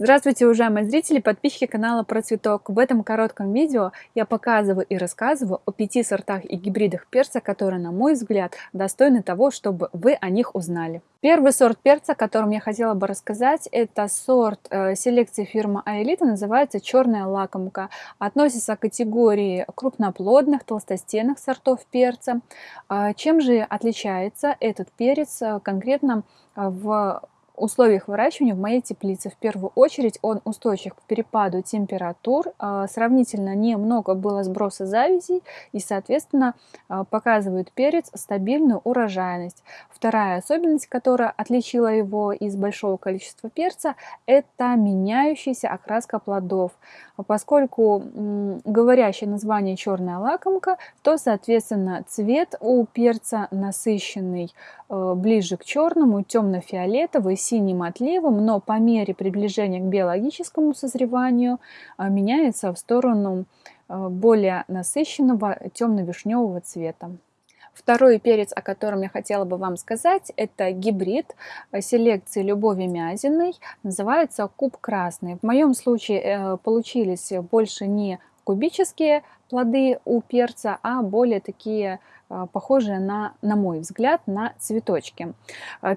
Здравствуйте, уважаемые зрители, подписчики канала Про Цветок. В этом коротком видео я показываю и рассказываю о пяти сортах и гибридах перца, которые, на мой взгляд, достойны того, чтобы вы о них узнали. Первый сорт перца, о котором я хотела бы рассказать, это сорт э, селекции фирмы Аэлита, называется черная лакомка. Относится к категории крупноплодных, толстостенных сортов перца. Э, чем же отличается этот перец э, конкретно в условиях выращивания в моей теплице. В первую очередь он устойчив к перепаду температур, а, сравнительно немного было сброса завязей и, соответственно, а, показывает перец стабильную урожайность. Вторая особенность, которая отличила его из большого количества перца, это меняющаяся окраска плодов. Поскольку говорящее название черная лакомка, то, соответственно, цвет у перца насыщенный, э, ближе к черному, темно-фиолетовый, синим отливом, но по мере приближения к биологическому созреванию а, меняется в сторону а, более насыщенного темно-вишневого цвета. Второй перец, о котором я хотела бы вам сказать, это гибрид селекции Любови Мязиной, называется Куб Красный. В моем случае э, получились больше не кубические плоды у перца, а более такие а, похожие на, на мой взгляд, на цветочки.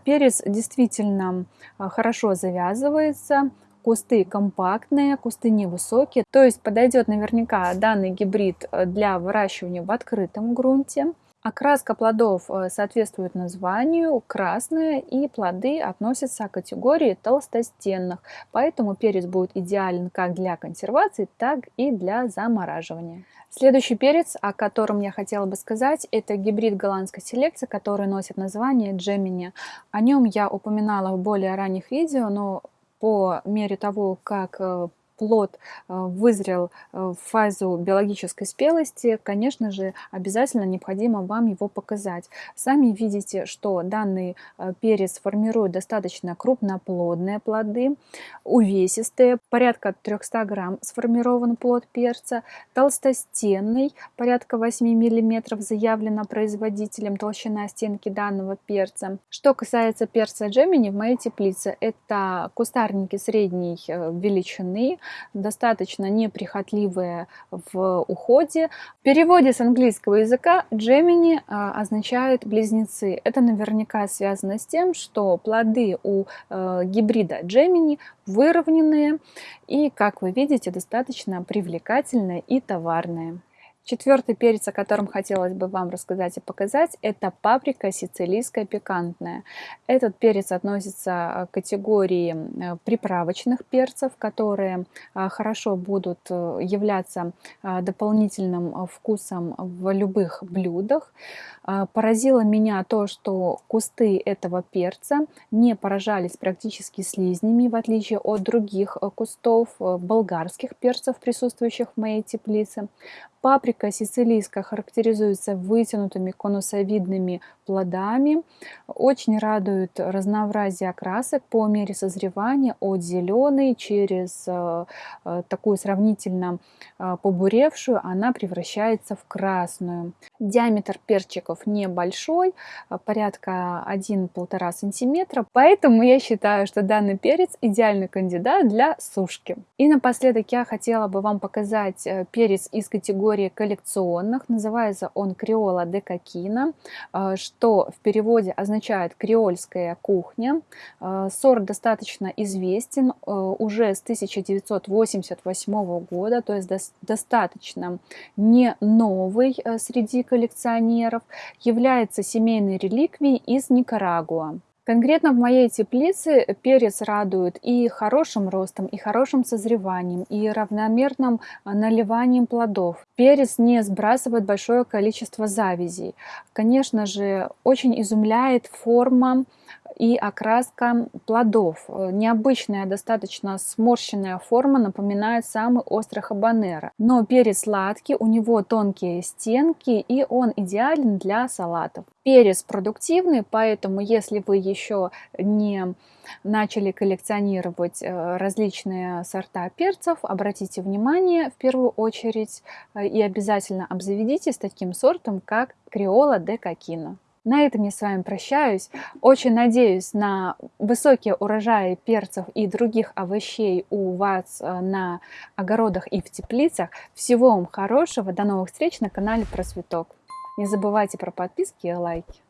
Перец действительно хорошо завязывается, кусты компактные, кусты невысокие, то есть подойдет наверняка данный гибрид для выращивания в открытом грунте. Окраска плодов э, соответствует названию, красная, и плоды относятся к категории толстостенных, поэтому перец будет идеален как для консервации, так и для замораживания. Следующий перец, о котором я хотела бы сказать, это гибрид голландской селекции, который носит название Джемини. О нем я упоминала в более ранних видео, но по мере того, как э, плод э, вызрел э, в фазу биологической спелости, конечно же, обязательно необходимо вам его показать. Сами видите, что данный э, перец формирует достаточно крупноплодные плоды, увесистые, порядка 300 грамм сформирован плод перца, толстостенный, порядка 8 миллиметров заявлено производителем толщина стенки данного перца. Что касается перца Джемини в моей теплице, это кустарники средней величины, достаточно неприхотливые в уходе. В переводе с английского языка Gemini а, означает близнецы. Это наверняка связано с тем, что плоды у э, гибрида Gemini выровненные и, как вы видите, достаточно привлекательные и товарные. Четвертый перец, о котором хотелось бы вам рассказать и показать, это паприка сицилийская пикантная. Этот перец относится э, к категории э, приправочных перцев, которые э, хорошо будут являться дополнительным вкусом в любых блюдах. Поразило меня то, что кусты этого перца не поражались практически слизнями, в отличие от других кустов болгарских перцев, присутствующих в моей теплице. Паприка сицилийская характеризуется вытянутыми конусовидными плодами. Очень радует разнообразие красок по мере созревания от зеленой через э, э, такую сравнительно э, побуревшую, она превращается в красную. Диаметр перчиков небольшой, порядка 1-1,5 сантиметра, поэтому я считаю, что данный перец идеальный кандидат для сушки. И напоследок я хотела бы вам показать перец из категории коллекционных. Называется он Криола де Кокина, э, что в переводе означает креольская кухня. Э, сорт достаточно известен э, уже с 1988 года, то есть достаточно не новый среди коллекционеров. Является семейной реликвией из Никарагуа. Конкретно в моей теплице перец радует и хорошим ростом, и хорошим созреванием, и равномерным а, наливанием плодов. Перец не сбрасывает большое количество завязей. Конечно же, очень изумляет форма и окраска плодов. Необычная, достаточно сморщенная форма напоминает самый острый хабанеро. Но перец сладкий, у него тонкие стенки и он идеален для салатов. Перец продуктивный, поэтому если вы еще не начали коллекционировать э, различные сорта перцев, обратите внимание в первую очередь э, и обязательно обзаведитесь таким сортом, как Криола де Кокино. На этом я с вами прощаюсь. Очень надеюсь на высокие урожаи перцев и других овощей у вас э, на огородах и в теплицах. Всего вам хорошего. До новых встреч на канале Про Цветок. Не забывайте про подписки и лайки.